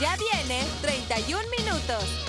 Ya viene 31 minutos.